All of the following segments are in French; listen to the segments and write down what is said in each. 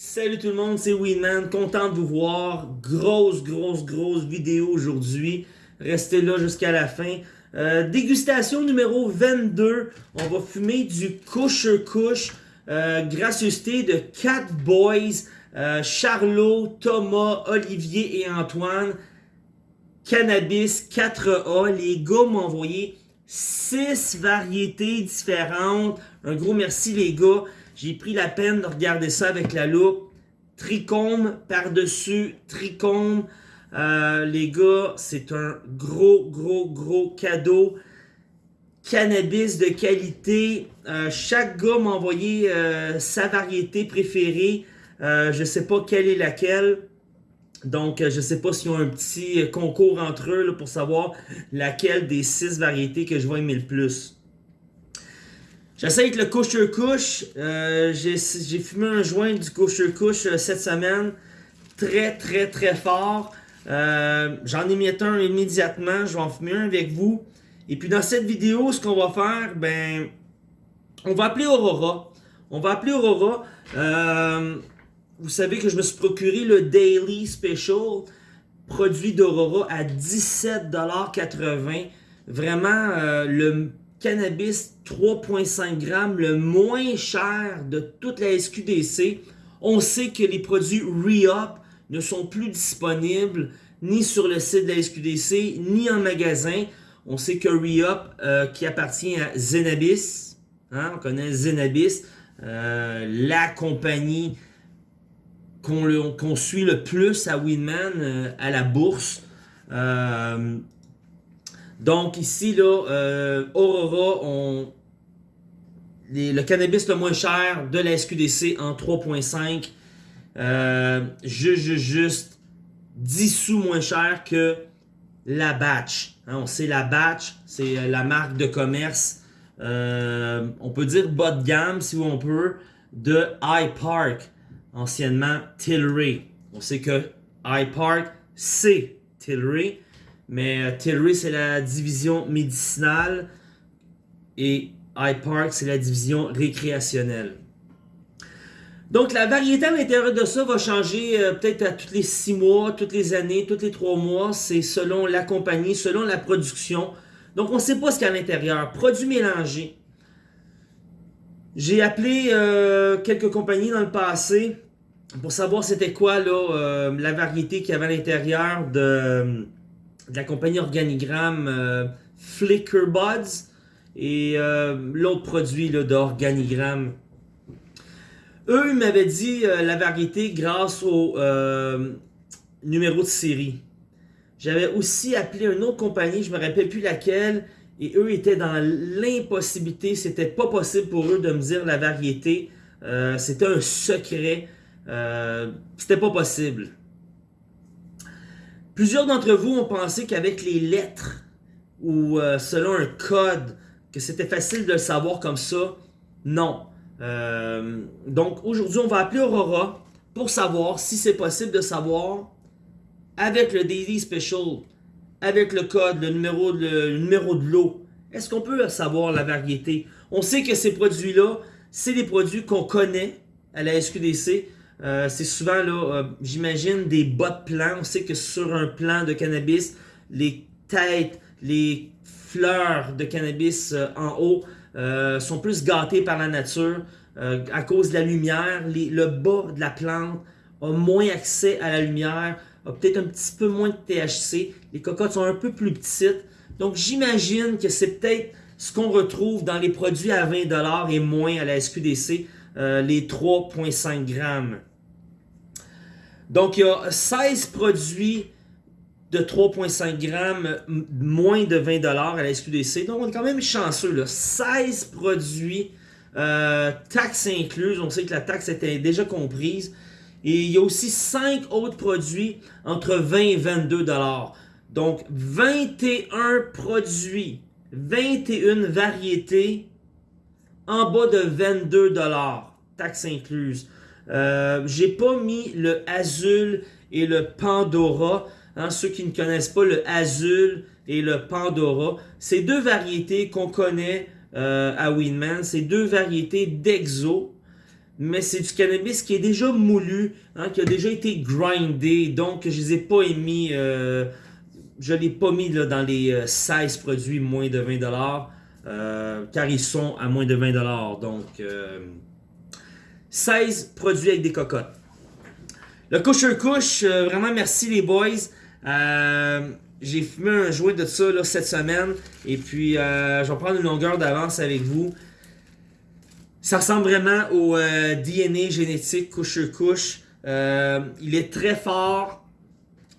Salut tout le monde, c'est Winman, content de vous voir. Grosse, grosse, grosse vidéo aujourd'hui. Restez là jusqu'à la fin. Euh, dégustation numéro 22. On va fumer du Kusher Kush. Euh, gracieuseté de 4 boys. Euh, Charlot, Thomas, Olivier et Antoine. Cannabis 4A. Les gars m'ont envoyé 6 variétés différentes. Un gros merci les gars. J'ai pris la peine de regarder ça avec la loupe. Trichome par-dessus, trichome. Euh, les gars, c'est un gros, gros, gros cadeau. Cannabis de qualité. Euh, chaque gars m'a envoyé euh, sa variété préférée. je ne sais pas quelle est laquelle. Donc, je ne sais pas s'ils ont un petit concours entre eux pour savoir laquelle des six variétés que je vais aimer le plus. J'essaie avec le Kush. Euh, J'ai fumé un joint du Kush euh, cette semaine. Très, très, très fort. Euh, J'en ai mis un immédiatement. Je vais en fumer un avec vous. Et puis dans cette vidéo, ce qu'on va faire, ben, on va appeler Aurora. On va appeler Aurora. Euh, vous savez que je me suis procuré le Daily Special produit d'Aurora à 17,80$. Vraiment, euh, le cannabis 3.5 grammes, le moins cher de toute la SQDC. On sait que les produits Re-Up ne sont plus disponibles ni sur le site de la SQDC, ni en magasin. On sait que Re-Up, euh, qui appartient à Zenabis, hein, on connaît Zenabis, euh, la compagnie qu'on suit le plus à Winman, euh, à la bourse. Donc ici, euh, Aurora, le cannabis le moins cher de la SQDC en 3.5. Euh, juste, juste, juste 10 sous moins cher que la batch. Hein, on sait la batch, c'est euh, la marque de commerce. On peut dire bas de gamme, si on peut, de iPark, anciennement Tilray. On sait que iPark, c'est Tilray. Mais euh, Tilray, c'est la division médicinale et iPark, c'est la division récréationnelle. Donc, la variété à l'intérieur de ça va changer euh, peut-être à tous les six mois, toutes les années, tous les trois mois. C'est selon la compagnie, selon la production. Donc, on ne sait pas ce qu'il y a à l'intérieur. Produits mélangés. J'ai appelé euh, quelques compagnies dans le passé pour savoir c'était quoi la variété qu'il y avait à l'intérieur de de la compagnie Organigramme euh, Flicker Buds et euh, l'autre produit d'Organigramme. Eux, m'avaient dit euh, la variété grâce au numéro de série. J'avais aussi appelé une autre compagnie, je me rappelle plus laquelle, et eux étaient dans l'impossibilité, c'était pas possible pour eux de me dire la variété. c'était un secret. c'était pas possible. Plusieurs d'entre vous ont pensé qu'avec les lettres ou euh, selon un code, que c'était facile de le savoir comme ça. Non. Euh, donc aujourd'hui, on va appeler Aurora pour savoir si c'est possible de savoir avec le Daily Special, avec le code, le numéro, le numéro de l'eau. Est-ce qu'on peut savoir la variété? On sait que ces produits-là, c'est des produits qu'on connaît à la SQDC. Euh, c'est souvent, là, euh, j'imagine, des bas de plan. On sait que sur un plan de cannabis, les têtes, les fleurs de cannabis euh, en haut sont plus gâtées par la nature à cause de la lumière. le bas de la plante a moins accès à la lumière, a peut-être un petit peu moins de THC. Les cocottes sont un peu plus petites. Donc, j'imagine que c'est peut-être ce qu'on retrouve dans les produits à 20$ et moins à la SQDC, les 3,5 grammes. Donc, il y a 16 produits de 3,5 grammes, moins de 20$ à la SQDC. Donc, on est quand même chanceux. Là. 16 produits, euh, taxes incluses. On sait que la taxe était déjà comprise. Et il y a aussi 5 autres produits entre 20 et 22$. Donc, 21 produits, 21 variétés en bas de 22$, taxes incluses. Euh, j'ai pas mis le Azul et le Pandora. Hein, ceux qui ne connaissent pas le Azul et le Pandora, c'est deux variétés qu'on connaît euh, à Winman. C'est deux variétés d'Exo. mais c'est du cannabis qui est déjà moulu, hein, qui a déjà été grindé, donc je les ai pas émis, euh, je l'ai pas mis là, dans les 16 euh, produits moins de 20$, euh, car ils sont à moins de 20$, donc 16 produits avec des cocottes. Le couche couche, vraiment merci les boys. J'ai fumé un jouet de ça cette semaine, et puis je vais prendre une longueur d'avance avec vous. Ça ressemble vraiment au euh, DNA génétique couche-couche. Euh, il est très fort.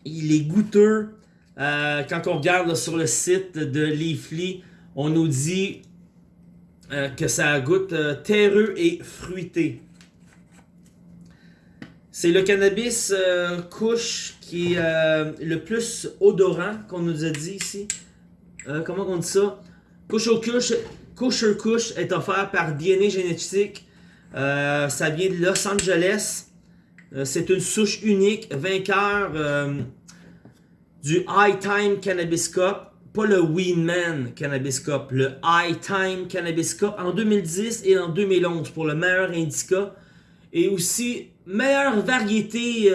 Il est goûteux. Euh, quand on regarde sur le site de Leafly, on nous dit que ça goûte terreux et fruité. C'est le cannabis couche qui est le plus odorant qu'on nous a dit ici. comment on dit ça? Couche au couche Kosher Kush est offert par DNA Génétique. Euh, ça vient de Los Angeles. Euh, c'est une souche unique, vainqueur euh, du High Time Cannabis Cup. Pas le Winman Cannabis Cup, le High Time Cannabis Cup en 2010 et en 2011 pour le meilleur indica. Et aussi meilleure variété,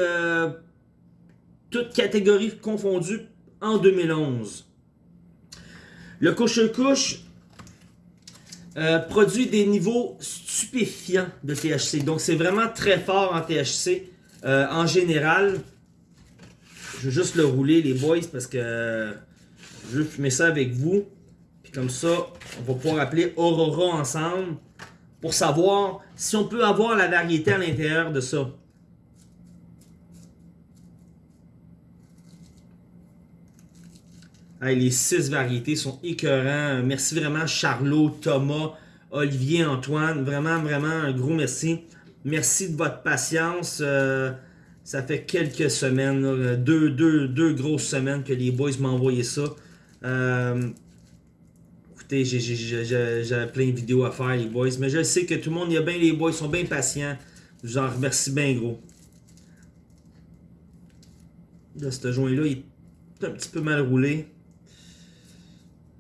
toutes catégories confondues, en 2011. Le Kush euh, produit des niveaux stupéfiants de THC. Donc c'est vraiment très fort en THC euh, en général. Je vais juste le rouler les boys parce que je veux fumer ça avec vous. Puis comme ça, on va pouvoir appeler Aurora ensemble pour savoir si on peut avoir la variété à l'intérieur de ça. les six variétés sont écœurants. Merci vraiment Charlot, Thomas, Olivier, Antoine. Vraiment, vraiment un gros merci. Merci de votre patience. Euh, ça fait quelques semaines, deux, deux, grosses semaines que les boys m'ont envoyé ça. Euh, écoutez, j'ai plein de vidéos à faire, les boys. Mais je sais que tout le monde y a bien, les boys sont bien patients. Je vous en remercie bien gros. Là, ce joint-là, il est un petit peu mal roulé.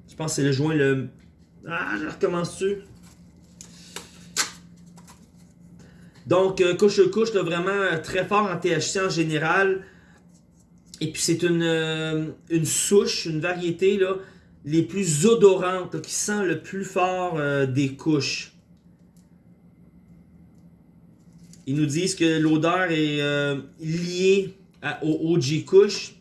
Je pense que c'est le joint le... Ah, je recommence-tu? Donc, couche-couche, vraiment euh, très fort en THC en général. Et puis, c'est une, euh, une souche, une variété là, les plus odorantes, qui sent le plus fort des couches. Ils nous disent que l'odeur est liée au OG couche.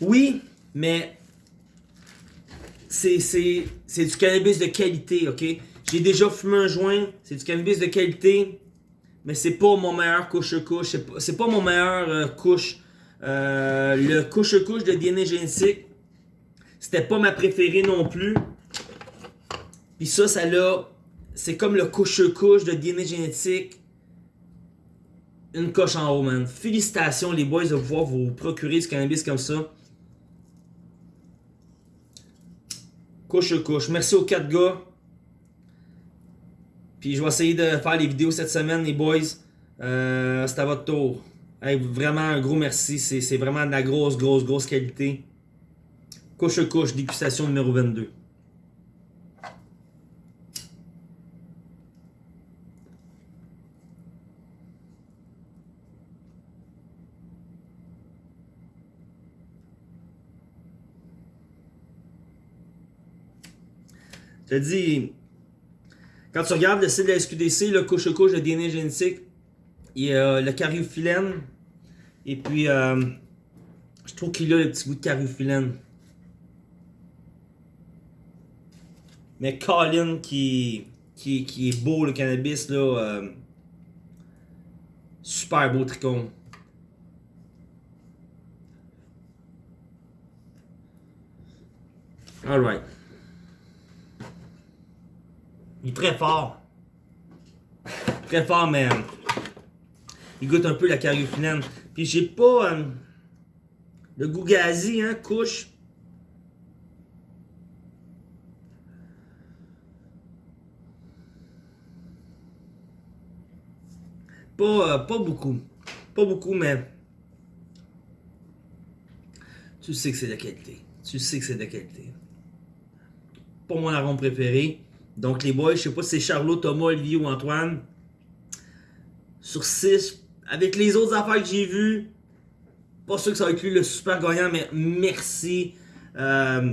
Oui, mais c'est du cannabis de qualité, ok? J'ai déjà fumé un joint, c'est du cannabis de qualité, mais c'est pas mon meilleur couche-couche, c'est pas, mon meilleur euh, couche. Euh, le couche-couche de DNA génétique, c'était pas ma préférée non plus. Puis ça, ça l'a... C'est comme le couche-couche de DNA génétique. Une coche en haut, man. Félicitations les boys de pouvoir vous procurer du cannabis comme ça. couche couche. Merci aux quatre gars. Puis je vais essayer de faire les vidéos cette semaine, les boys. Euh, c'est à votre tour. Vraiment un gros merci. C'est vraiment de la grosse, grosse, grosse qualité. Couche couche, dégustation numéro 22. Je te dis, quand tu regardes le site de la SQDC, le couche-couche de DNA génétique, y a le cariophyllène. Et puis, euh, je trouve qu'il a le petit goût de cariophyllène. Mais Colin qui, qui, qui, est beau le cannabis là. Euh, super beau tricot. Alright. Il est très fort. Très fort, mais il goûte un peu la cariophyllène. Puis j'ai pas euh, le goût gazi, hein, couche. Pas, euh, pas beaucoup. Pas beaucoup, mais tu sais que c'est de qualité. Tu sais que c'est de qualité. pas mon arôme préféré. Donc les boys, je sais pas si c'est Charlot, Thomas, Olivier ou Antoine. Sur 6, avec les autres affaires que j'ai vues, pas sûr que ça va lui le super gagnant, mais merci. Euh,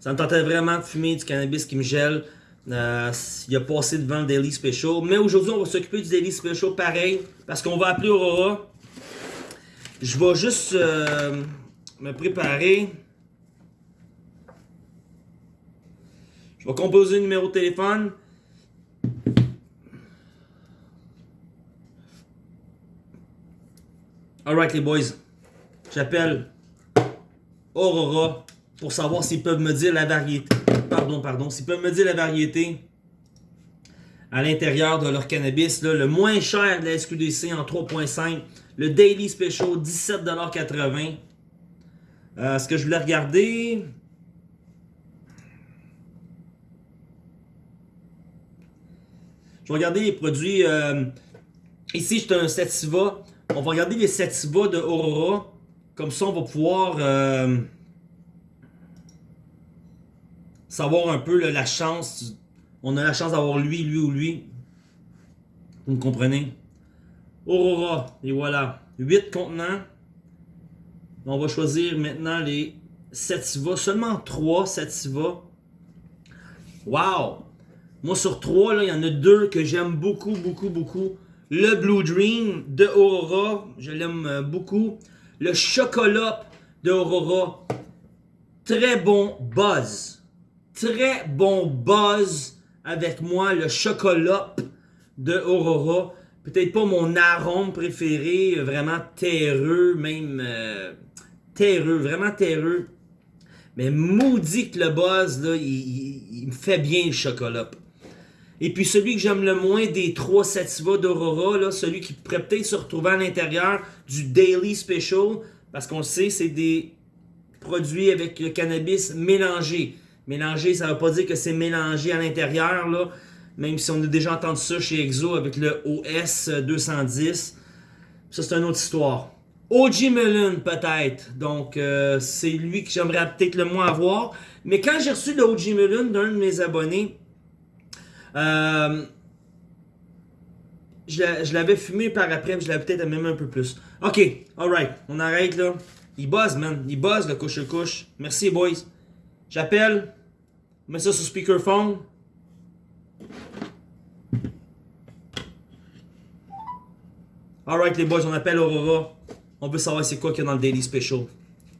ça me tentait vraiment de fumer du cannabis qui me gèle. Euh, il a passé devant le Daily Special. Mais aujourd'hui, on va s'occuper du Daily Special pareil. Parce qu'on va appeler Aurora. Je vais juste euh, me préparer. Je vais composer le numéro de téléphone. Alright les boys. J'appelle Aurora pour savoir s'ils peuvent me dire la variété. Pardon, pardon. S'ils peuvent me dire la variété à l'intérieur de leur cannabis. le moins cher de la SQDC en 3.5. Le Daily Special, 17,80$. Euh, ce que je voulais regarder... Je vais regarder les produits. Euh, ici, j'ai un Sativa. On va regarder les Sativa de Aurora. Comme ça, on va pouvoir euh, savoir un peu la chance. On a la chance d'avoir lui, lui ou lui. Vous me comprenez? Aurora. Et voilà. 8 contenants. On va choisir maintenant les Sativa. Seulement 3 Sativa. Wow! Moi, sur trois, il y en a deux que j'aime beaucoup, beaucoup, beaucoup. Le Blue Dream de Aurora, je l'aime euh, beaucoup. Le Chocolat de Aurora, très bon buzz. Très bon buzz avec moi, le Chocolat de Aurora. Peut-être pas mon arôme préféré, vraiment terreux, même euh, terreux, vraiment terreux. Mais maudit que le buzz, il me fait bien le chocolat. Et puis celui que j'aime le moins des trois Sativa d'Aurora, celui qui pourrait peut-être se retrouver à l'intérieur du Daily Special, parce qu'on le sait, c'est des produits avec le cannabis mélangé. Mélangé, ça ne veut pas dire que c'est mélangé à l'intérieur, là, même si on a déjà entendu ça chez Exo avec le OS 210. Ça, c'est une autre histoire. OG Melon, peut-être. Donc, euh, c'est lui que j'aimerais peut-être le moins avoir. Mais quand j'ai reçu le OG Melon d'un de mes abonnés, euh, je l'avais fumé par après, mais je l'avais peut-être même un peu plus. Ok, alright, on arrête là. Il buzz, man. Il buzz le couche-couche. Merci, boys. J'appelle. Mets ça sur speakerphone. Alright, les boys, on appelle Aurora. On veut savoir c'est quoi qu'il y a dans le Daily Special.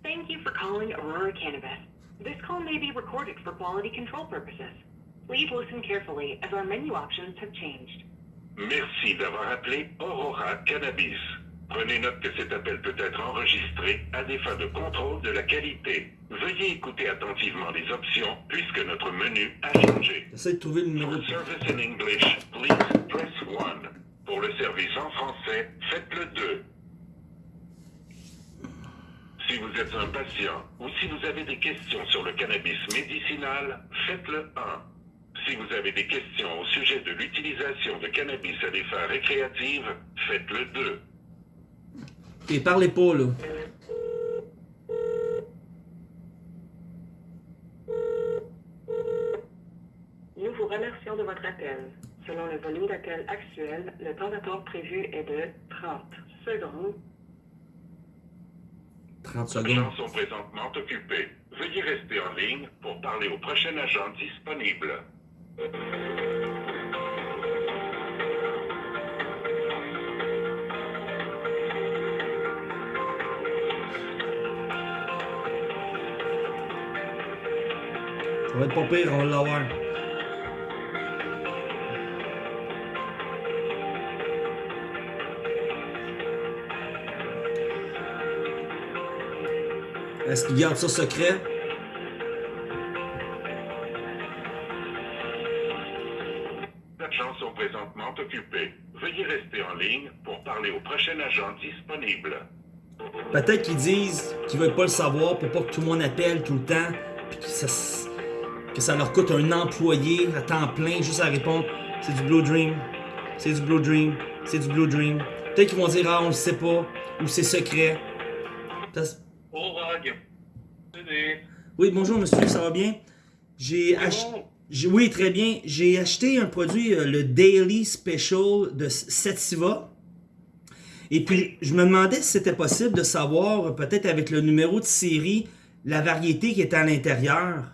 Thank you for calling Aurora Cannabis. This call may be recorded for quality control purposes. Please listen carefully as our menu options have changed. Merci d'avoir appelé Aurora Cannabis. Prenez note que cet appel peut être enregistré à des fins de contrôle de la qualité. Veuillez écouter attentivement les options puisque notre menu a changé. J'essaie de trouver le numéro. For service in English, please press 1. Pour le service en français, faites le 2. Si vous êtes un patient ou si vous avez des questions sur le cannabis médicinal, faites le 1. Si vous avez des questions au sujet de l'utilisation de cannabis à des fins récréatives, faites le 2. Et parlez pas, là. Nous vous remercions de votre appel. Selon le volume d'appel actuel, le temps d'attente prévu est de 30 secondes. 30 Les secondes. gens sont présentement occupés. Veuillez rester en ligne pour parler au prochain agent disponible. Ça va être pas pire, on va l'avoir. Est-ce qu'il garde ça secret? Veuillez rester en ligne pour parler au prochain agent disponible. Peut-être qu'ils disent qu'ils veulent pas le savoir pour pas que tout le monde appelle tout le temps, puis que ça, que ça leur coûte un employé à temps plein juste à répondre c'est du Blue Dream, c'est du Blue Dream, c'est du Blue Dream. Peut-être qu'ils vont dire ah on le sait pas ou c'est secret. Rag. Oui bonjour monsieur, ça va bien? J'ai acheté. bon. Oui, très bien. J'ai acheté un produit, euh, le Daily Special de Sativa. Et puis, je me demandais si c'était possible de savoir, euh, peut-être avec le numéro de série, la variété qui est à l'intérieur.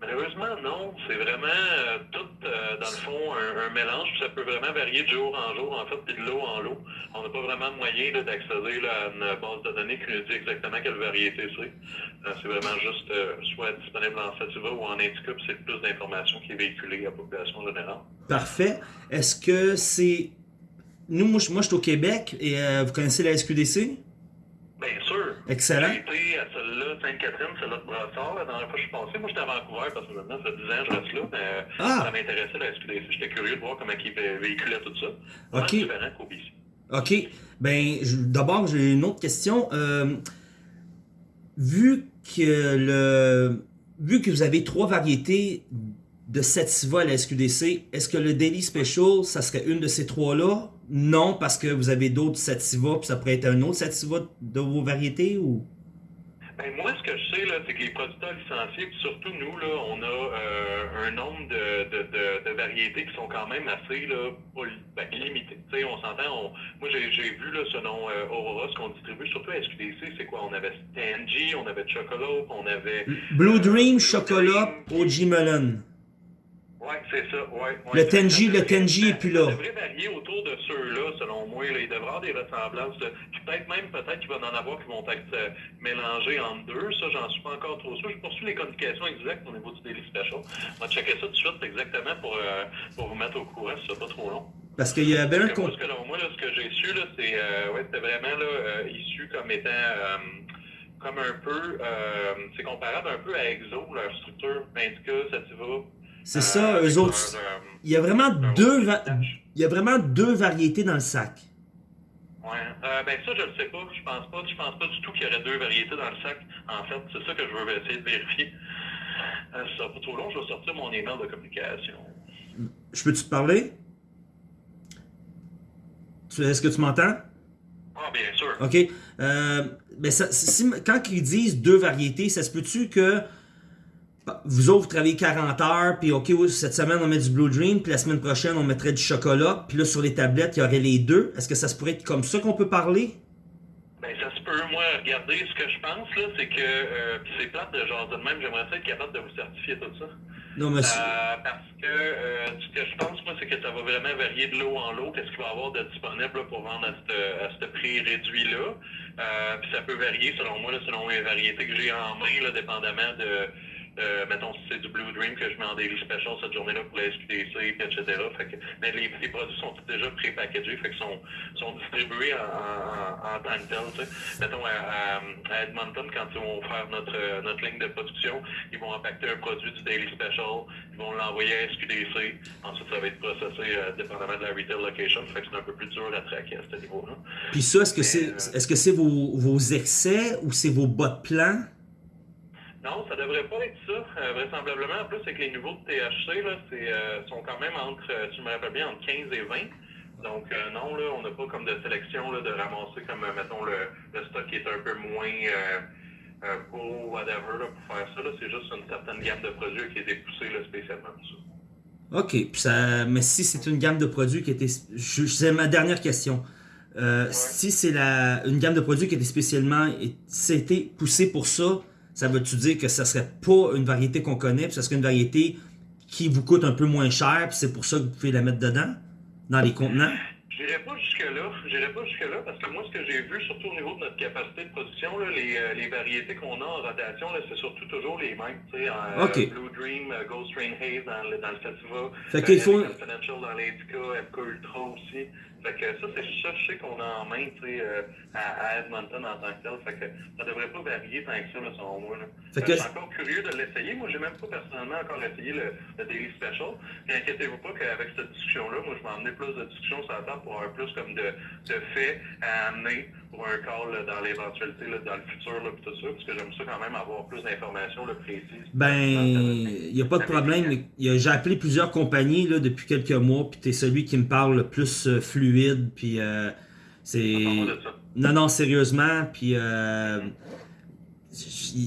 Malheureusement, non. C'est vraiment euh, tout, euh, dans le fond, un, un mélange. puis Ça peut vraiment varier de jour en jour, en fait, puis de l'eau en l'eau. On n'a pas vraiment de moyen d'accéder là, à une base de données qui nous dit exactement quelle variété c'est. Euh, c'est vraiment juste euh, soit disponible en sativa ou en indica, puis c'est plus d'informations qui est véhiculée à la population générale. Parfait. Est-ce que c'est... Nous, moi, je moi, je suis au Québec et vous connaissez la SQDC? Bien sûr. Excellent. J'ai été à celle-là, Sainte-Catherine, celle-là de Brassard, la dernière fois que je suis passé. Moi, j'étais à Vancouver parce que maintenant, ça fait 10 ans que je reste là, mais Ah! ça m'intéressait la SQDC. J'étais curieux de voir comment ils vé- véhiculaient tout ça. Ok. différent qu'au BC. OK. Ben, d'abord, j'ai une autre question. Euh, vu que le, vu que vous avez trois variétés de sativa à la SQDC, est-ce que le Daily Special, ça serait une de ces trois-là? Non, parce que vous avez d'autres sativa, puis ça pourrait être un autre sativa de vos variétés ou? Ben, moi, ce que je sais, là, c'est que les producteurs licenciés, puis surtout nous, là, on a euh, un nombre de, de, de, de variétés qui sont quand même assez là, ben, limitées. On s'entend, on- moi j'ai vu là, selon euh, Aurora, ce qu'on distribue, surtout à SQDC, c'est quoi? On avait Tangy, on avait Chocolate, on avait... Blue Dream, Blue chocolat. OG Melon. Ouais, c'est ça, ouais. ouais. Le Tenji- le Tenji est plus là. Ça devrait varier autour de ceux-là, selon moi. Là. Il devrait y avoir des ressemblances. peut-être même, peut-être qu'il va en avoir qui vont être euh, mélangés entre deux. Ça, j'en suis pas encore trop sûr. Je poursuis les communications exactes au niveau du Daily Special. On va checker ça tout de suite exactement pour, euh, pour vous mettre au courant si c'est pas trop long. Parce qu'il y avait un... Parce que ce là, moi, là, ce que j'ai su, c'est euh, ouais, vraiment là, euh, issu comme étant comme un peu, euh, c'est comparable un peu à Exo, leur structure Indica, Sativa. C'est ça, euh, eux autres. leur, euh, Il y a vraiment deux... Il y a vraiment deux variétés dans le sac. Ouais. Euh, ben ça, je le sais pas. Je pense pas. Je pense pas du tout qu'il y aurait deux variétés dans le sac. En fait, c'est ça que je veux essayer de vérifier. Euh, si ça sera pas trop long, je vais sortir mon email de communication. Je peux-tu te parler? Est-ce que tu m'entends? Ah, bien sûr. OK. Euh, ben ça, si- quand ils disent deux variétés, ça se peut-tu que vous autres, vous travaillez 40 heures, puis OK, oui, cette semaine, on met du Blue Dream, puis la semaine prochaine, on mettrait du chocolat, puis là, sur les tablettes, il y aurait les deux. Est-ce que ça se pourrait être comme ça qu'on peut parler? Ben, ça se peut. Moi, regardez, ce que je pense, là, c'est que, euh, puis c'est plate de genre de même, j'aimerais ça être capable de vous certifier tout ça. Non, monsieur. Euh, parce que euh, ce que je pense, moi, c'est que ça va vraiment varier de l'eau en l'eau. Qu'est-ce qu'il va y avoir de disponible là, pour vendre à ce à prix réduit-là. Euh, puis ça peut varier, selon moi, là, selon les variétés que j'ai en main, là, dépendamment de, euh, mettons, si c'est du Blue Dream que je mets en daily special cette journée-là pour la SQDC, etc. Fait que, mais les, les produits sont déjà pré-packagés, fait qu'ils sont, sont distribués en, en, en tant que tel. tu sais. Mettons, à, à, à Edmonton, quand ils vont faire notre, notre ligne de production, ils vont impacter un produit du Daily Special, ils vont l'envoyer à SQDC, ensuite ça va être processé euh, dépendamment de la retail location, fait que c'est un peu plus dur à traquer à ce niveau-là. Puis ça, est-ce que c'est euh, est-ce que c'est vos, vos excès ou c'est vos bas de plan? Non, ça devrait pas être ça. Euh, vraisemblablement, en plus, avec les niveaux de THC, là, c'est, euh, sont quand même entre, euh, si je me rappelle bien, entre 15 et 20. Donc, euh, non, là, on n'a pas comme de sélection là, de ramasser comme, mettons, le, le stock qui est un peu moins beau, whatever, là, pour faire ça. C'est juste une certaine gamme de produits qui a été poussée là, spécialement pour ça. OK. Puis ça, mais si c'est une gamme de produits qui était. je- C'est ma dernière question. Si c'est la une gamme de produits qui était spécialement c'était poussée pour ça, ça veut-tu dire que ça serait pas une variété qu'on connaît, puis ça serait une variété qui vous coûte un peu moins cher, puis c'est pour ça que vous pouvez la mettre dedans, dans les contenants? J'irai pas jusque-là. J'irai pas jusque-là parce que moi, ce que j'ai vu, surtout au niveau de notre capacité de production, là, les, euh, les variétés qu'on a en rotation, c'est surtout toujours les mêmes. Tu sais, en, Ok. euh, Blue Dream, euh, Ghost Train Haze dans le, dans le Sativa, Fait qu'il faut- Confidential dans l'Indica, Epco Ultra aussi. Fait que ça, c'est ça, je sais qu'on a en main, tu sais, euh, à, à Edmonton en tant que tel. Fait que ça devrait pas varier tant que ça, là, selon moi. Là. Fait Euh, que- Je suis encore curieux de l'essayer. Moi, j'ai même pas personnellement encore essayé le, le Daily Special. Mais inquiétez-vous pas qu'avec cette discussion-là, moi, je vais emmener plus de discussions sur la table pour avoir plus comme de, de faits à amener pour un call là, dans l'éventualité, dans le futur, là, tout ça, parce que j'aime ça quand même avoir plus d'informations précises. Ben, il n'y a pas de problème. J'ai appelé plusieurs compagnies là, depuis quelques mois, puis t'es celui qui me parle le plus euh, fluide, puis euh, c'est... Non, non, sérieusement, puis euh,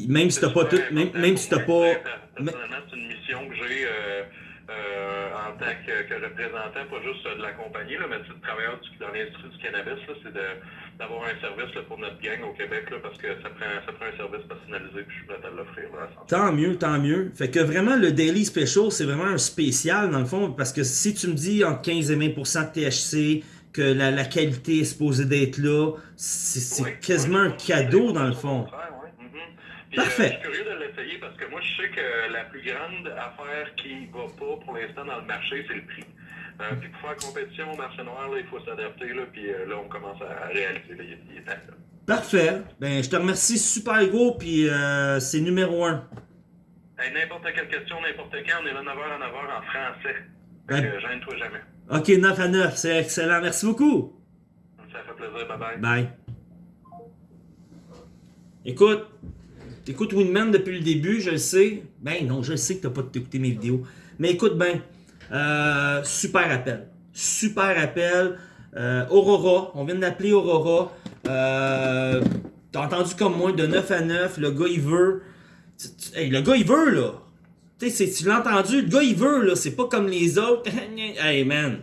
même si t'as pas tout, même, même si t'as pas... Personnellement, c'est une mission que j'ai euh, euh, en tant que, que représentant, pas juste de la compagnie, là, mais de travailleur du- dans l'industrie du cannabis, c'est d'avoir un service là, pour notre gang au Québec, là, parce que ça prend, ça prend un service personnalisé, puis je suis prêt à l'offrir. là, à 100%. Tant mieux, tant mieux. Fait que vraiment, le Daily Special, c'est vraiment un spécial, dans le fond, parce que si tu me dis entre 15 et 20% de THC, que la, la qualité est supposée d'être là, c'est Oui, quasiment oui, un cadeau, dans le fond. contraire. Puis, Parfait. euh, je suis curieux de l'essayer parce que moi, je sais que la plus grande affaire qui va pas pour l'instant dans le marché, c'est le prix. Euh, puis pour faire compétition au marché noir, là, il faut s'adapter. Là, puis euh, là, on commence à réaliser. Il est temps, là. Parfait. Ben, je te remercie super gros, puis c'est numéro un. N'importe quelle question, n'importe quand, on est là 9h à 9h en français. Ouais. que, gêne-toi jamais. Ok, 9 à 9, c'est excellent. Merci beaucoup. Ça fait plaisir. Bye bye. Bye. Écoute, t'écoutes Winman depuis le début, je le sais. Ben non, je le sais que t'as pas écouté mes vidéos. Mais écoute ben, euh, super appel. Super appel. Euh, Aurora, on vient d'appeler Aurora. Euh, T'as entendu comme moi, de 9 à 9, le gars il veut. Hey, le gars il veut là. Tu sais, tu l'as entendu, le gars il veut là, c'est pas comme les autres. hey man,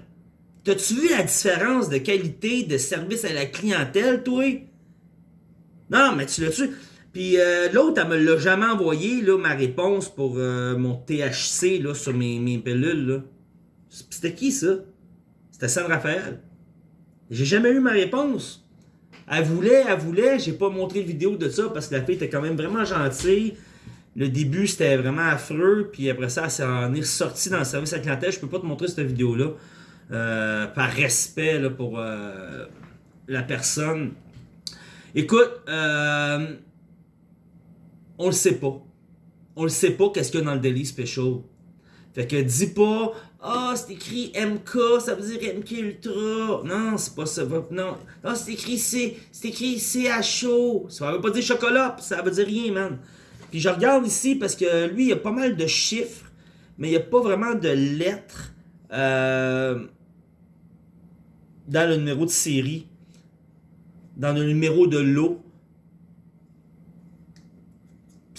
T'as-tu vu la différence de qualité de service à la clientèle, toi? Non, mais tu l'as-tu? Puis euh, l'autre, elle me l'a jamais envoyé, là, ma réponse pour euh, mon THC, là, sur mes, mes pilules, là. C'était qui, ça? C'était San Raphaël. J'ai jamais eu ma réponse. Elle voulait, elle voulait, j'ai pas montré de vidéo de ça parce que la fille était quand même vraiment gentille. Le début, c'était vraiment affreux, puis après ça, elle s'en est ressortie dans le service à clientèle. Je peux pas te montrer cette vidéo-là. Euh, par respect pour euh, la personne. Écoute, euh, on le sait pas. On le sait pas qu'est-ce qu'il y a dans le Daily Special. Fait que dis pas, ah, c'est écrit MK, ça veut dire MK Ultra. Non, c'est pas ça. Non, non c'est écrit C, c'est écrit CHO. Ça veut pas dire chocolat, ça veut dire rien, man. Puis je regarde ici parce que lui, il y a pas mal de chiffres, mais il n'y a pas vraiment de lettres. Euh, dans le numéro de série, dans le numéro de lot.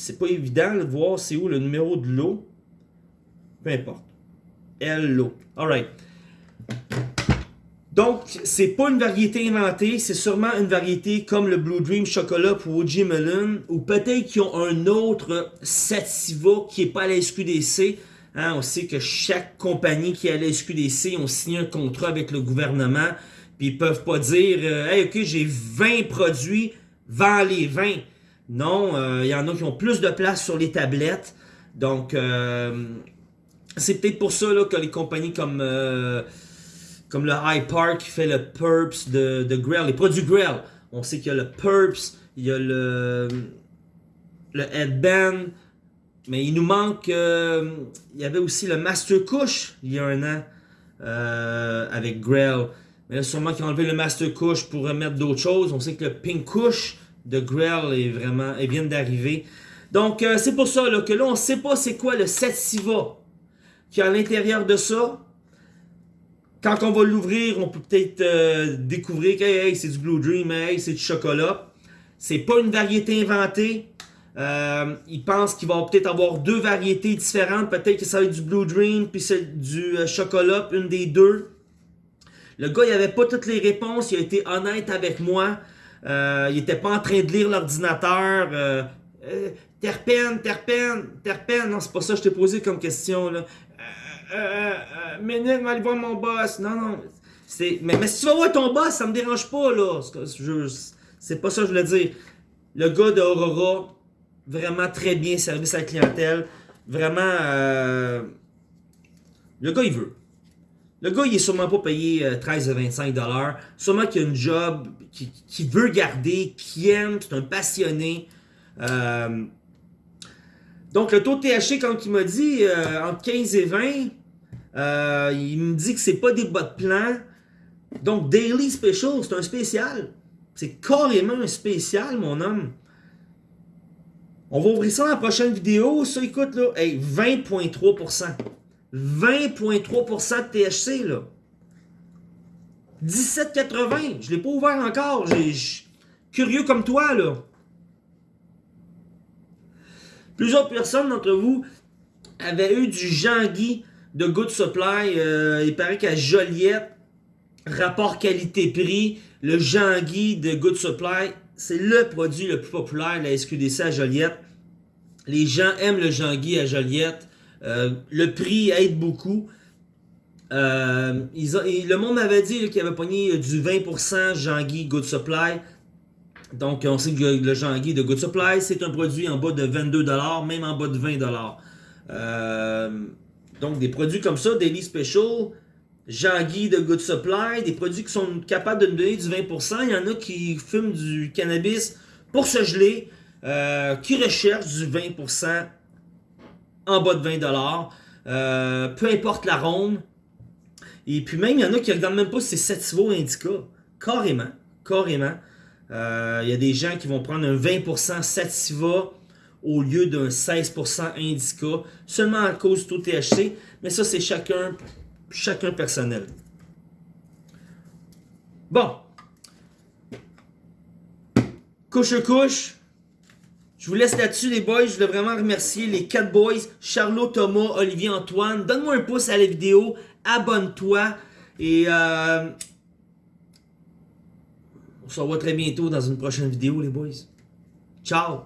C'est pas évident de voir c'est où le numéro de lot. Peu importe. L lot. Alright. Donc, c'est pas une variété inventée, c'est sûrement une variété comme le Blue Dream Chocolat pour OG Melon, ou peut-être qu'ils ont un autre Sativa qui est pas à la SQDC. Hein, on sait que chaque compagnie qui est à la SQDC ont signé un contrat avec le gouvernement, puis ils peuvent pas dire euh, Hey, ok, j'ai 20 produits, vends les 20. Non, euh, il y en a qui ont plus de place sur les tablettes. Donc, euh, c'est peut-être pour ça là, que les compagnies comme, euh, le High Park qui fait le Purps de, de Grell, les produits Grell. On sait qu'il y a le Purps, il y a le, le Headband, mais il nous manque. il y avait aussi le Master Kush il y a un an avec Grell. Mais là, sûrement qu'ils ont enlevé le Master Kush pour remettre d'autres choses. On sait que le Pink Kush de Grell est vraiment, il vient d'arriver. Donc, euh, c'est pour ça que là, on ne sait pas c'est quoi le Sativa qui est à l'intérieur de ça. Quand on va l'ouvrir, on peut peut-être euh, découvrir que c'est du Blue Dream, hey, c'est du chocolat. C'est pas une variété inventée. Euh, il pense qu'il va peut-être avoir deux variétés différentes. Peut-être que ça va être du Blue Dream, puis c'est du chocolat, une des deux. Le gars, il avait pas toutes les réponses. Il a été honnête avec moi. Euh, il était pas en train de lire l'ordinateur. Euh, euh, terpène, terpène, terpène. Non, c'est pas ça que je t'ai posé comme question. Là. Euh, euh, minute, va aller voir mon boss. Non, non. Mais, mais si tu vas voir ton boss, ça me dérange pas, là. C'est, pas ça que je voulais dire. Le gars de Aurora, vraiment très bien service à la clientèle. Vraiment, le gars, il veut. Le gars, il est sûrement pas payé euh, 13 à 25 dollars. Sûrement qu'il a une job qu'il veut garder, qu'il aime, c'est un passionné. Euh, donc, le taux de THC, comme il m'a dit, euh, entre 15 et 20, euh, il me dit que c'est pas des bas de plan. Donc, Daily Special, c'est un spécial. C'est carrément un spécial, mon homme. On va ouvrir ça dans la prochaine vidéo. Ça, écoute, là, hey, 20,3%. 20,3% de THC, là. 17,80. Je l'ai pas ouvert encore. Curieux comme toi, là. Plusieurs personnes d'entre vous avait eu du Jean-Guy de Good Supply. Euh, il paraît qu'à Joliette, rapport qualité-prix, le Jean-Guy de Good Supply, c'est le produit le plus populaire de la SQDC à Joliette. Les gens aiment le Jean-Guy à Joliette. Euh, le prix aide beaucoup. Euh, le monde m'avait dit qu'il avait pogné du 20% Jean-Guy Good Supply. Donc, on sait que le Jean-Guy de Good Supply, c'est un produit en bas de 22$, même en bas de 20$. Euh, donc, des produits comme ça, Daily Special, Jean-Guy de Good Supply, des produits qui sont capables de nous donner du 20%. Il y en a qui fument du cannabis pour se geler, euh, qui recherchent du 20% en bas de 20$. Euh, peu importe l'arôme. Et puis même, il y en a qui ne regardent même pas si c'est Sativa ou Indica. Carrément. Carrément. Euh, Il y a des gens qui vont prendre un 20% Sativa au lieu d'un 16% Indica, seulement à cause du THC. Mais ça, c'est chacun, chacun personnel. Bon. Couche couche. Je vous laisse là-dessus, les boys. Je voulais vraiment remercier les quatre boys, Charlot, Thomas, Olivier, Antoine. Donne-moi un pouce à la vidéo, abonne-toi et euh, on se revoit très bientôt dans une prochaine vidéo, les boys. Ciao!